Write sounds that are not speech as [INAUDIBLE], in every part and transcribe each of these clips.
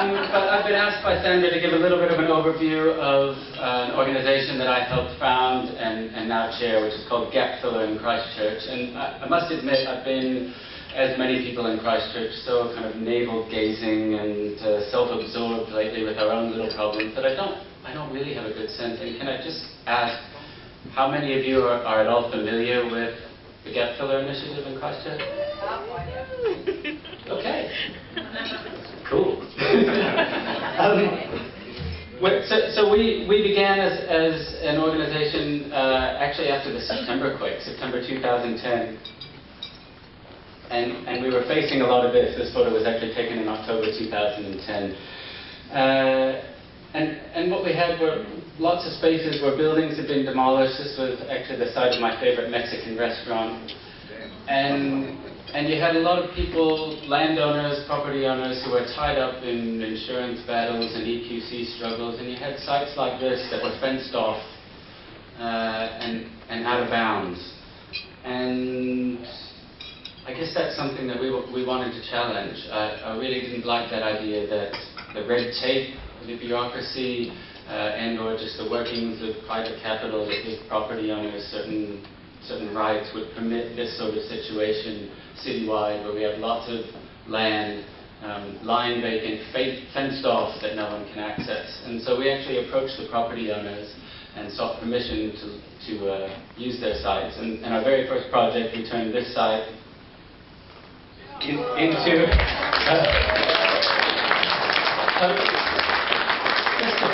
Um, but I've been asked by Sandra to give a little bit of an overview of uh, an organization that I helped found and, and now chair, which is called Gap Filler in Christchurch. And I, I must admit, I've been, as many people in Christchurch, so kind of navel-gazing and uh, self-absorbed lately with our own little problems that I don't, I don't really have a good sense. And can I just ask, how many of you are, are at all familiar with the Gap Filler Initiative in Christchurch? Okay. [LAUGHS] Cool. [LAUGHS] um, so, so, we, we began as, as an organization uh, actually after the September quake, September 2010. And, and we were facing a lot of this. This photo was actually taken in October 2010. Uh, and, and what we had were lots of spaces where buildings had been demolished. This was actually the site of my favorite Mexican restaurant. And and you had a lot of people, landowners, property owners, who were tied up in insurance battles and EQC struggles, and you had sites like this that were fenced off uh, and, and out of bounds. And I guess that's something that we, we wanted to challenge. I, I really didn't like that idea that the red tape, the bureaucracy, uh, and or just the workings of private capital that give property owners certain certain rights would permit this sort of situation citywide where we have lots of land um, lying vacant, fenced off that no one can access. And so we actually approached the property owners and sought permission to, to uh, use their sites. And, our very first project, we turned this site in, into [LAUGHS] uh,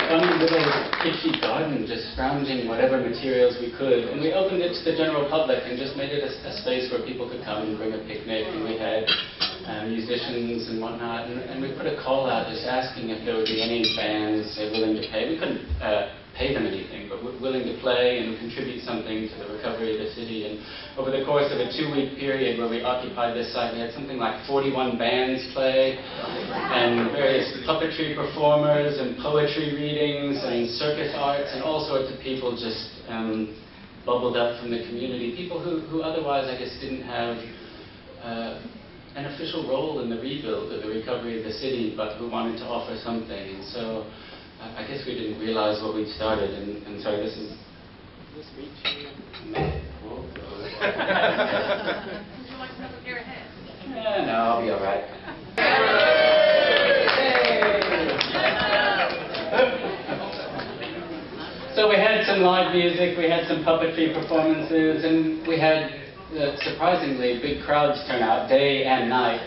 funny little kitschy garden, just scrounging whatever materials we could. And we opened it to the general public and just made it a, a space where people could come and bring a picnic. And we had um, musicians and whatnot. And, and, we put a call out just asking if there would be any bands willing to pay. We couldn't uh, pay them anything, but willing to play and contribute something to the recovery of the city. And over the course of a two-week period where we occupied this site, we had something like 41 bands play, and various puppetry performers, and poetry readings, and circus arts, and all sorts of people just um, bubbled up from the community. People who, who otherwise, I guess, didn't have uh, an official role in the rebuild or the recovery of the city, but who wanted to offer something. And so I guess we didn't realize what we'd started, and, and sorry, this is this reaching. [LAUGHS] Would you like another pair of hands? Yeah, no, I'll be all right. so we had some live music, we had some puppetry performances, and we had uh, surprisingly big crowds turn out day and night.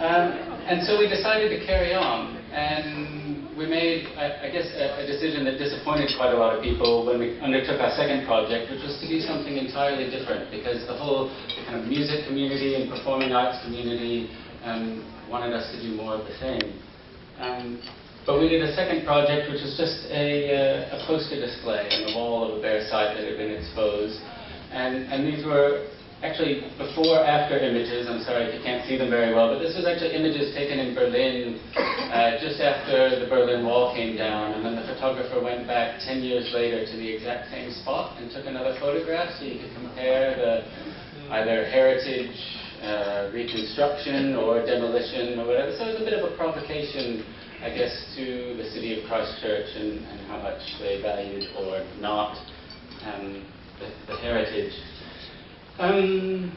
Um, and so we decided to carry on, and we made, I, I guess, a, a, decision that disappointed quite a lot of people when we undertook our second project, which was to do something entirely different, because the whole kind of music community and performing arts community um, wanted us to do more of the same. Um, but we did a second project, which was just a, uh, a poster display on the wall of a bare site that had been exposed. And, and these were actually before after images. I'm sorry if you can't see them very well, but this was actually images taken in Berlin uh, just after the Berlin Wall came down. And then the photographer went back 10 years later to the exact same spot and took another photograph so you could compare the either heritage uh, reconstruction or demolition or whatever. So it was a bit of a provocation, I guess, to the city of Christchurch and, and how much they valued or not um, the, the heritage. Um,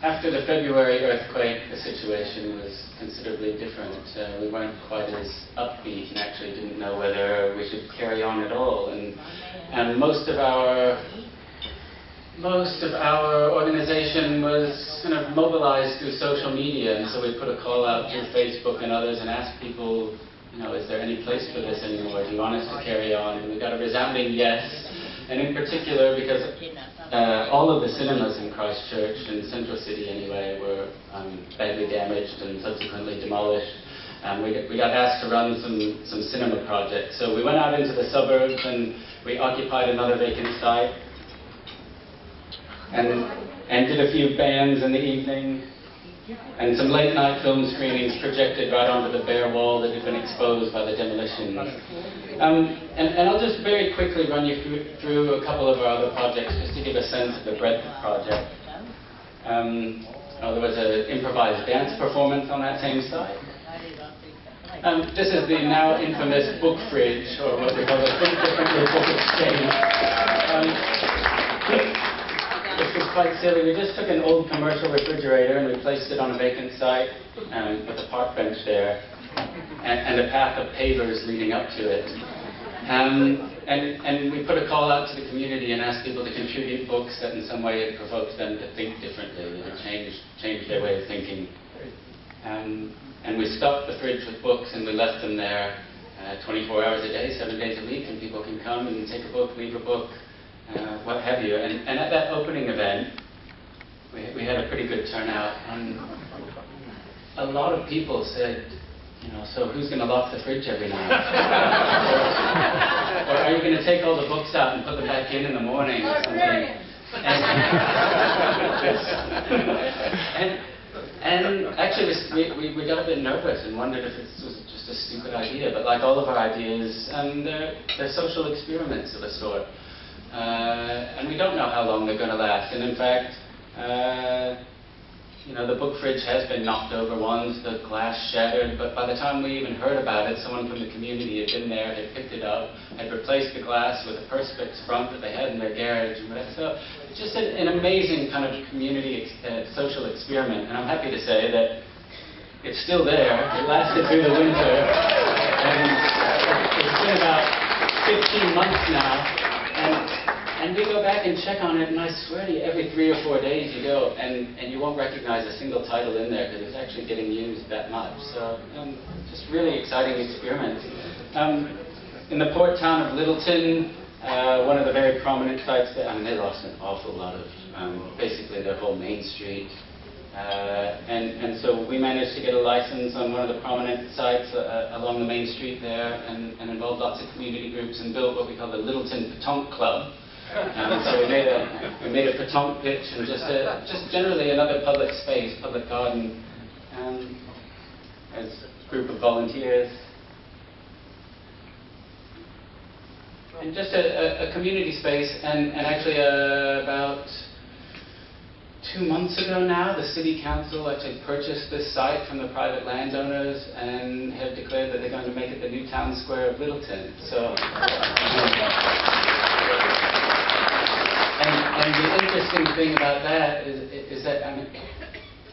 after the February earthquake, the situation was considerably different. Uh, we weren't quite as upbeat and actually didn't know whether we should carry on at all. And, and most of our most of our organization was kind of mobilized through social media, and so we put a call out through Facebook and others and asked people, you know, is there any place for this anymore? Do you want us to carry on? And we got a resounding yes and in particular because uh, all of the cinemas in Christchurch, in Central City anyway, were um, badly damaged and subsequently demolished. Um, we, we got asked to run some, some cinema projects. So we went out into the suburbs and we occupied another vacant site and, and did a few bands in the evening and some late night film screenings projected right onto the bare wall that had been exposed by the demolition. Um, and, and, I'll just very quickly run you through, a couple of our other projects just to give a sense of the breadth of the project. Um, Oh, there was an improvised dance performance on that same site. Um, this is the now infamous book fridge, or what we call the Book Exchange. Um, quite silly. We just took an old commercial refrigerator and we placed it on a vacant site um, with a park bench there and, and a path of pavers leading up to it. Um, and, and we put a call out to the community and asked people to contribute books that in some way had provoked them to think differently, to change, change their way of thinking. Um, and we stocked the fridge with books and we left them there uh, 24 hours a day, seven days a week, and people can come and take a book, leave a book, uh, what have you. And, and at that opening event, we, we had a pretty good turnout, and a lot of people said, you know, so who's going to lock the fridge every night? [LAUGHS] or, or, are you going to take all the books out and put them back in in the morning or something? And, and, and actually, we, we, we got a bit nervous and wondered if this was just a stupid idea. But like all of our ideas, um, they're, they're social experiments of a sort. Uh, and we don't know how long they're going to last. And in fact, uh, you know, the book fridge has been knocked over once, the glass shattered, but by the time we even heard about it, someone from the community had been there, had picked it up, had replaced the glass with a Perspex front that they had in their garage. So it's just an, an amazing kind of community ex uh, social experiment. And I'm happy to say that it's still there. It lasted through the winter. And it's been about 15 months now. And and we go back and check on it, and I swear to you, every three or four days you go, and, and you won't recognize a single title in there because it's actually getting used that much. So, um, just really exciting experiment. Um, in the port town of Lyttelton, uh, one of the very prominent sites that, I mean, they lost an awful lot of, um, basically their whole main street. Uh, and, and so we managed to get a license on one of the prominent sites uh, along the main street there and, and involved lots of community groups and built what we call the Lyttelton Petanque Club, um, so we made a we made a petanque pitch and just a, just generally another public space, public garden, um, as a group of volunteers. And just a, a, a community space, and, and actually uh, about two months ago now, the city council actually purchased this site from the private landowners and have declared that they're going to make it the new town square of Lyttelton. So. Um, and, and the interesting thing about that is, is that, I mean,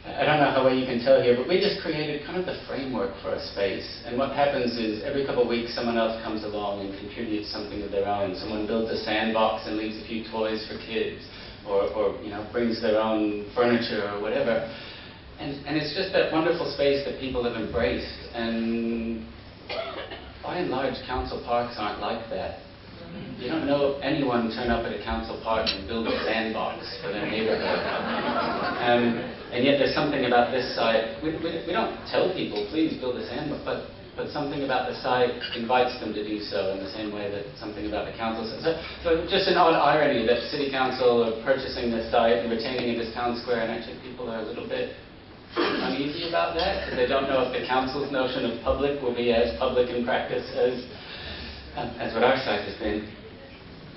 I don't know how well you can tell here, but we just created kind of the framework for a space. And what happens is every couple of weeks someone else comes along and contributes something of their own. Someone builds a sandbox and leaves a few toys for kids, or, or you know, brings their own furniture or whatever. And, and it's just that wonderful space that people have embraced. And by and large, council parks aren't like that. You don't know anyone turn up at a council park and build a sandbox for their neighborhood. Um, and yet there's something about this site, we, we, we, don't tell people, please build a sandbox, but, but something about the site invites them to do so in the same way that something about the council. says. So, so just an odd irony that city council are purchasing this site and retaining it as town square, and actually people are a little bit uneasy about that because they don't know if the council's notion of public will be as public in practice as as what our site has been.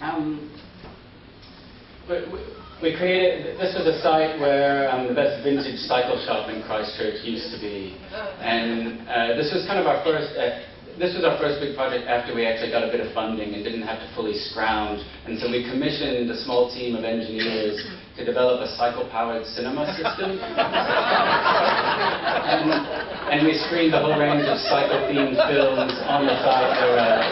Um, we, created, this was a site where um, the best vintage cycle shop in Christchurch used to be. And uh, this was kind of our first, uh, this was our first big project after we actually got a bit of funding and didn't have to fully scrounge. And so we commissioned a small team of engineers to develop a cycle-powered cinema system. [LAUGHS] and, and, we screened the whole range of cycle-themed films on the site there.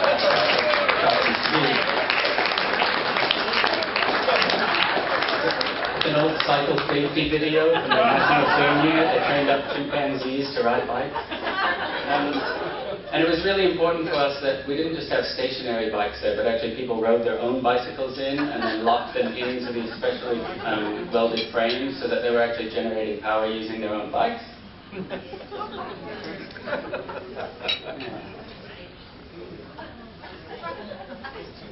It's an old cycle safety video from the National Film Unit that trained up chimpanzees to ride bikes. Um, and it was really important to us that we didn't just have stationary bikes there, but actually people rode their own bicycles in and then locked them into these specially um, welded frames so that they were actually generating power using their own bikes. [LAUGHS]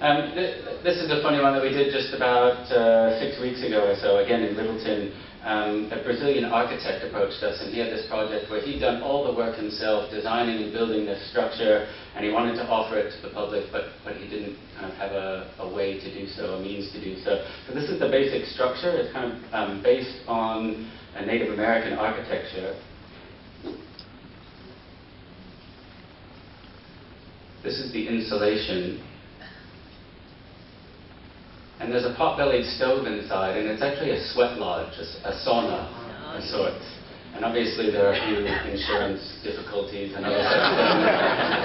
Um, th this is a funny one that we did just about uh, six weeks ago or so, again in Lyttelton. um, a Brazilian architect approached us and he had this project where he'd done all the work himself, designing and building this structure, and he wanted to offer it to the public, but, but he didn't kind of have a, a way to do so, a means to do so. So this is the basic structure. It's kind of um, based on a Native American architecture. This is the insulation. And there's a pot-bellied stove inside, and it's actually a sweat lodge, a, a sauna of sorts. And obviously there are a few insurance difficulties and other such things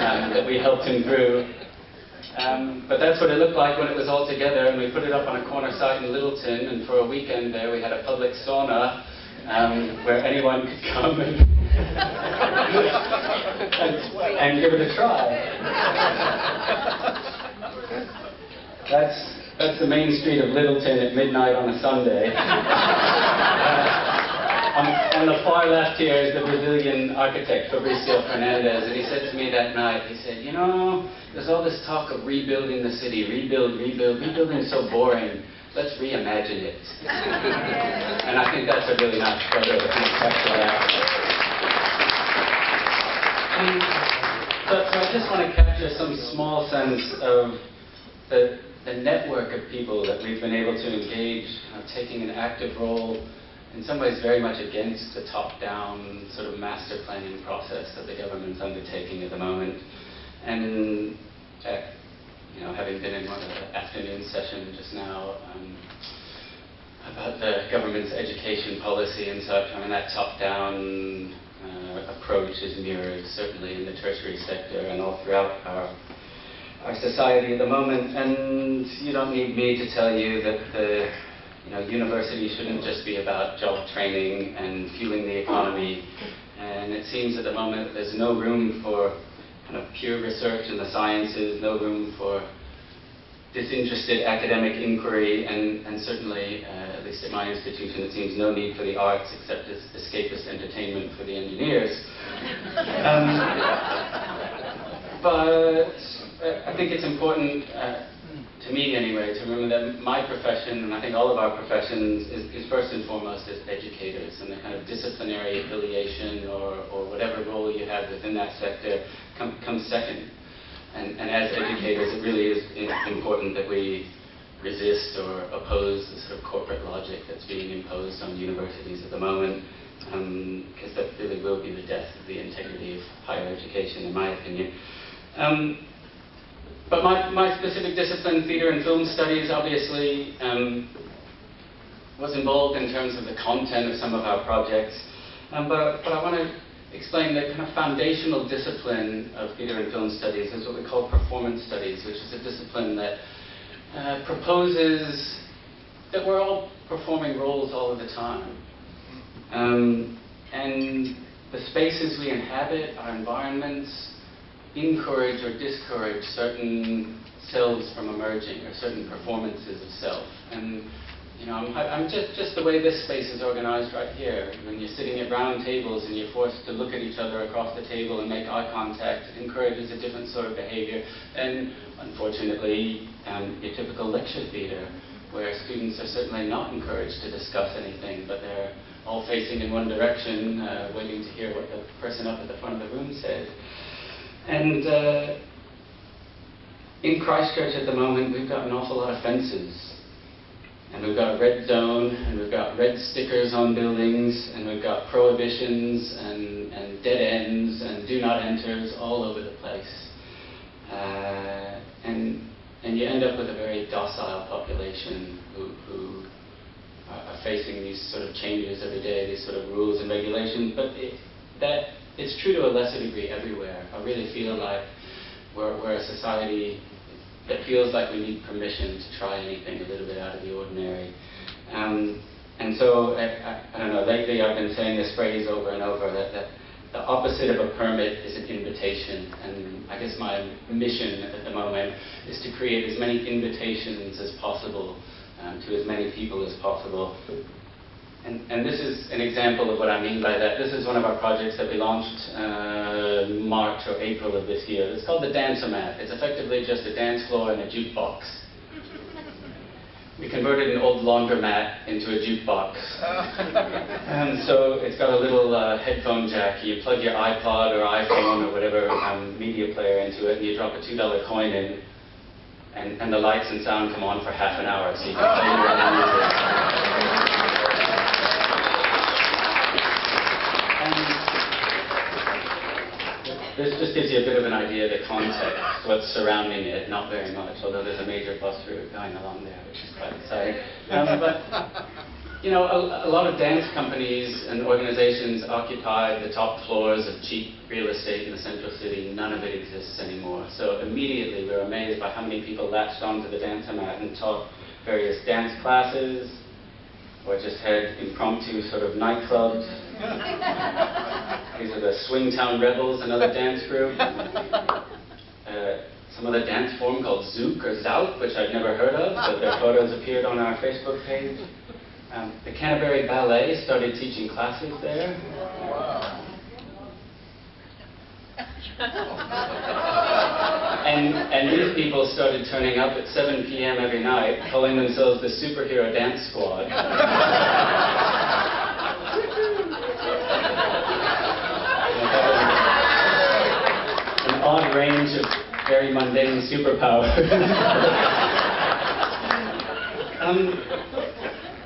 um, that we helped him through. Um, but that's what it looked like when it was all together, and we put it up on a corner site in Lyttelton, and for a weekend there we had a public sauna um, where anyone could come and, and, and give it a try. That's, that's the main street of Lyttelton at midnight on a Sunday. [LAUGHS] Uh, on, on the far left here is the Brazilian architect Fabricio Fernandes, and he said to me that night, he said, you know, there's all this talk of rebuilding the city, rebuild, rebuild, rebuilding is so boring. Let's reimagine it. [LAUGHS] and I think that's a really nice photo to capture that. And, so I just want to capture some small sense of the, the network of people that we've been able to engage, uh, taking an active role in some ways very much against the top-down sort of master planning process that the government's undertaking at the moment. And uh, you know, having been in one of the afternoon sessions just now um, about the government's education policy and such, I mean that top-down uh, approach is mirrored certainly in the tertiary sector and all throughout our our society at the moment. And you don't need me to tell you that the you know, university shouldn't just be about job training and fueling the economy. And it seems at the moment there's no room for kind of pure research in the sciences, no room for disinterested academic inquiry, and, and certainly, uh, at least at my institution, it seems no need for the arts except as escapist entertainment for the engineers. [LAUGHS] Um, but I think it's important uh, to me anyway, to remember that my profession, and I think all of our professions, is, is first and foremost as educators, and the kind of disciplinary affiliation or, or whatever role you have within that sector com, comes second. And, and as educators, it really is important that we resist or oppose the sort of corporate logic that's being imposed on universities at the moment, because um, that really will be the death of the integrity of higher education, in my opinion. Um, but my, my specific discipline, theatre and film studies, obviously um, was involved in terms of the content of some of our projects. Um, but, but I want to explain the kind of foundational discipline of theatre and film studies is what we call performance studies, which is a discipline that uh, proposes that we're all performing roles all of the time. Um, and the spaces we inhabit, our environments, encourage or discourage certain selves from emerging or certain performances of self. And you know, I'm, I'm, just, just the way this space is organized right here. When you're sitting at round tables and you're forced to look at each other across the table and make eye contact, it encourages a different sort of behavior than, unfortunately, um, your typical lecture theater, where students are certainly not encouraged to discuss anything, but they're all facing in one direction, uh, waiting to hear what the person up at the front of the room said. And uh, in Christchurch at the moment, we've got an awful lot of fences. And we've got a red zone, and we've got red stickers on buildings, and we've got prohibitions and, and dead ends and do not enters all over the place. Uh, and, and you end up with a very docile population who, who are facing these sort of changes every day, these sort of rules and regulations. But it, that it's true to a lesser degree everywhere. I really feel like we're, we're a society that feels like we need permission to try anything a little bit out of the ordinary. Um, and so, I, I, I, don't know, lately I've been saying this phrase over and over that, that the opposite of a permit is an invitation. And I guess my mission at the moment is to create as many invitations as possible um, to as many people as possible and, and, this is an example of what I mean by that. This is one of our projects that we launched uh, March or April of this year. It's called the Dance-O-Mat. It's effectively just a dance floor and a jukebox. we converted an old laundromat into a jukebox. and [LAUGHS] so it's got a little uh, headphone jack. You plug your iPod or iPhone or whatever um, media player into it, and you drop a $2 coin in, and, and the lights and sound come on for half an hour, so you can play your own music. This just gives you a bit of an idea of the context, what's surrounding it, not very much, although there's a major bus route going along there, which is quite exciting. Um, but, you know, a, a, lot of dance companies and organizations occupy the top floors of cheap real estate in the central city. None of it exists anymore. So immediately we were amazed by how many people latched onto the Dance-O-Mat and taught various dance classes, or just had impromptu sort of nightclubs. [LAUGHS] These are the Swingtown Rebels, another dance group. [LAUGHS] Uh, some other dance form called Zouk or Zouk, which I'd never heard of, but their photos appeared on our Facebook page. Um, the Canterbury Ballet started teaching classes there. Wow. and, and these people started turning up at 7 p.m. every night, calling themselves the Superhero Dance Squad. [LAUGHS] an range of very mundane superpowers. [LAUGHS] um,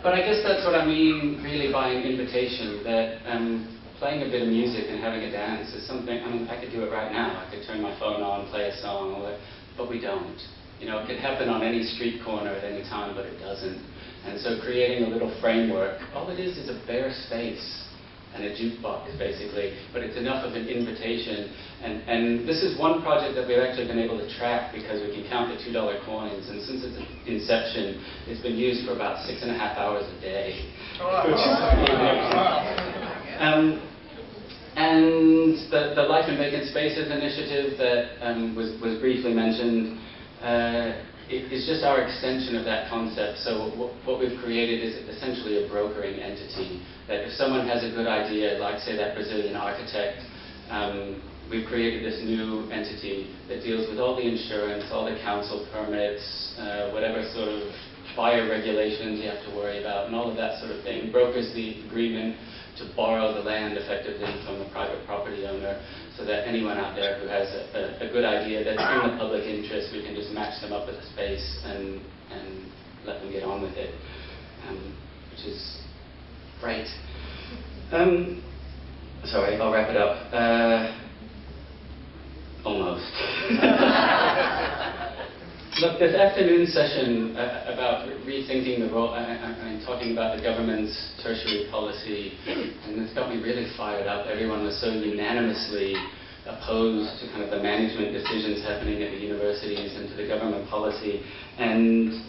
but I guess that's what I mean really by an invitation, that um, playing a bit of music and having a dance is something, I mean, I could do it right now. I could turn my phone on, play a song, but we don't. You know, it could happen on any street corner at any time, but it doesn't. And so creating a little framework, all it is is a bare space and a jukebox, basically, but it's enough of an invitation. And, and this is one project that we've actually been able to track because we can count the $2 coins, and since its inception, it's been used for about six and a half hours a day. Which is um, and the, the Life in Vacant Spaces initiative that um, was, was briefly mentioned uh, it, it's just our extension of that concept. So what we've created is essentially a brokering entity that if someone has a good idea, like say that Brazilian architect, um, we've created this new entity that deals with all the insurance, all the council permits, uh, whatever sort of fire regulations you have to worry about, and all of that sort of thing. Brokers the agreement to borrow the land effectively from the private property owner so that anyone out there who has a, a, a, good idea that's in the public interest, we can just match them up with a space and, and let them get on with it, um, which is great. Um, sorry, I'll wrap it up. Uh, almost. [LAUGHS] Look, this afternoon session uh, about rethinking the role, I, am talking about the government's tertiary policy, and it's got me really fired up. Everyone was so unanimously opposed to kind of the management decisions happening at the universities and to the government policy. And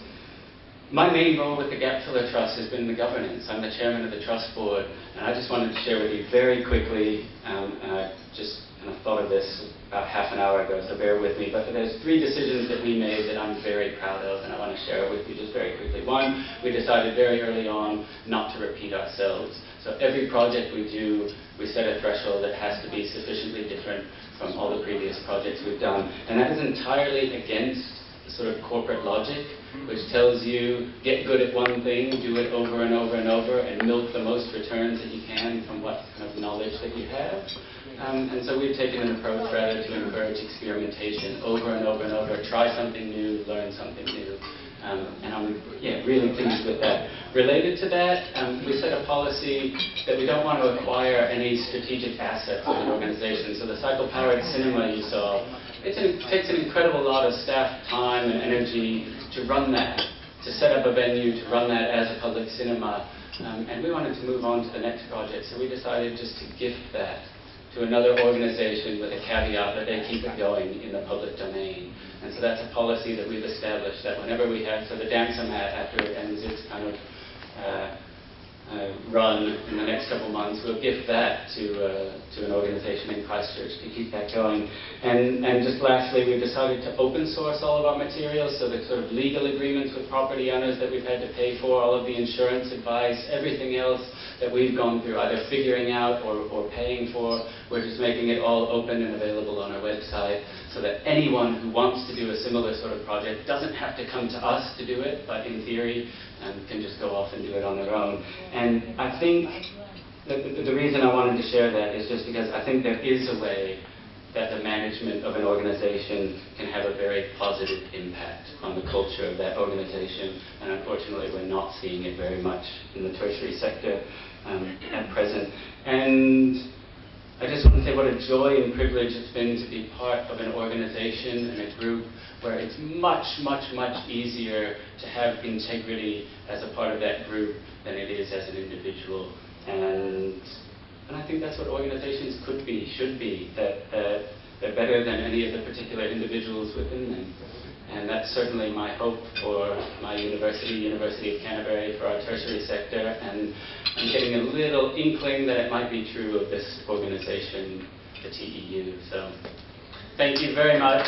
my main role with the Gap Filler Trust has been the governance. I'm the chairman of the trust board, and I just wanted to share with you very quickly, um, I just of thought of this about half an hour ago, so bear with me. But there's three decisions that we made that I'm very proud of, and I want to share it with you just very quickly. One, we decided very early on not to repeat ourselves. So every project we do, we set a threshold that has to be sufficiently different from all the previous projects we've done. And that is entirely against the sort of corporate logic, which tells you get good at one thing, do it over and over and over, and milk the most returns that you can from what kind of knowledge that you have. Um, and so we've taken an approach rather to encourage experimentation over and over and over, try something new, learn something new. Um, and I'm yeah, really pleased with that. Related to that, um, we set a policy that we don't want to acquire any strategic assets of an organization. So the cycle-powered cinema you saw, it takes an incredible lot of staff time and energy to run that, to set up a venue, to run that as a public cinema. Um, and we wanted to move on to the next project, so we decided just to gift that to another organization with a caveat that they keep it going in the public domain. And so that's a policy that we've established that whenever we have, so the Dance-O-Mat after it ends its kind of uh, uh, run in the next couple months, we'll give that to, uh, to an organization in Christchurch to keep that going. And, and just lastly, we've decided to open source all of our materials, so the sort of legal agreements with property owners that we've had to pay for, all of the insurance advice, everything else that we've gone through, either figuring out or, or paying for, we're just making it all open and available on our website so that anyone who wants to do a similar sort of project doesn't have to come to us to do it, but in theory um, can just go off and do it on their own. And I think the, the, the reason I wanted to share that is just because I think there is a way that the management of an organization can have a very positive impact on the culture of that organization. And unfortunately, we're not seeing it very much in the tertiary sector um, at present. And I just want to say what a joy and privilege it's been to be part of an organization and a group where it's much, much, much easier to have integrity as a part of that group than it is as an individual. And and I think that's what organizations could be, should be, that, they're better than any of the particular individuals within them. And that's certainly my hope for my university, University of Canterbury, for our tertiary sector. And I'm getting a little inkling that it might be true of this organization, the TEU. So thank you very much.